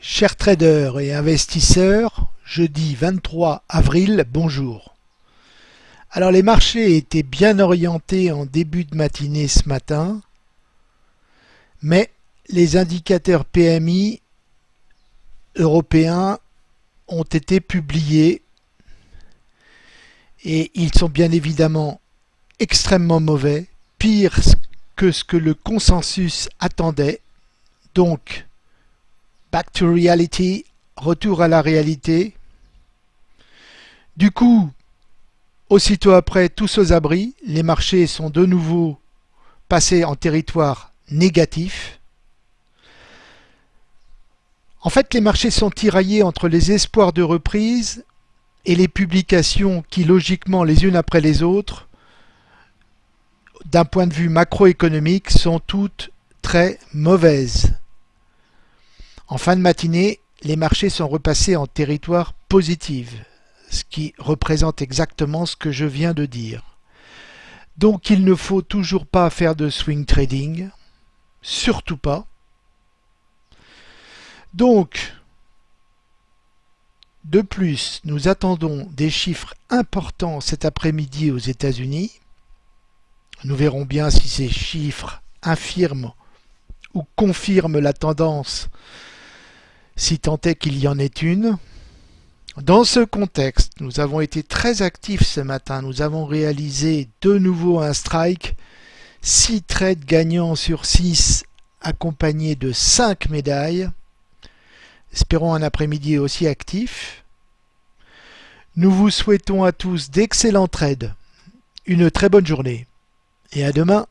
Chers traders et investisseurs, jeudi 23 avril, bonjour. Alors les marchés étaient bien orientés en début de matinée ce matin, mais les indicateurs PMI européens ont été publiés et ils sont bien évidemment extrêmement mauvais, pire que ce que le consensus attendait. Donc, Back to reality, retour à la réalité. Du coup, aussitôt après, tous aux abris, les marchés sont de nouveau passés en territoire négatif. En fait, les marchés sont tiraillés entre les espoirs de reprise et les publications qui, logiquement, les unes après les autres, d'un point de vue macroéconomique, sont toutes très mauvaises. En fin de matinée, les marchés sont repassés en territoire positif, ce qui représente exactement ce que je viens de dire. Donc il ne faut toujours pas faire de swing trading, surtout pas. Donc, de plus, nous attendons des chiffres importants cet après-midi aux États-Unis. Nous verrons bien si ces chiffres infirment ou confirment la tendance si tant est qu'il y en ait une. Dans ce contexte, nous avons été très actifs ce matin. Nous avons réalisé de nouveau un strike, 6 trades gagnants sur 6 accompagnés de 5 médailles. Espérons un après-midi aussi actif. Nous vous souhaitons à tous d'excellents trades, une très bonne journée et à demain.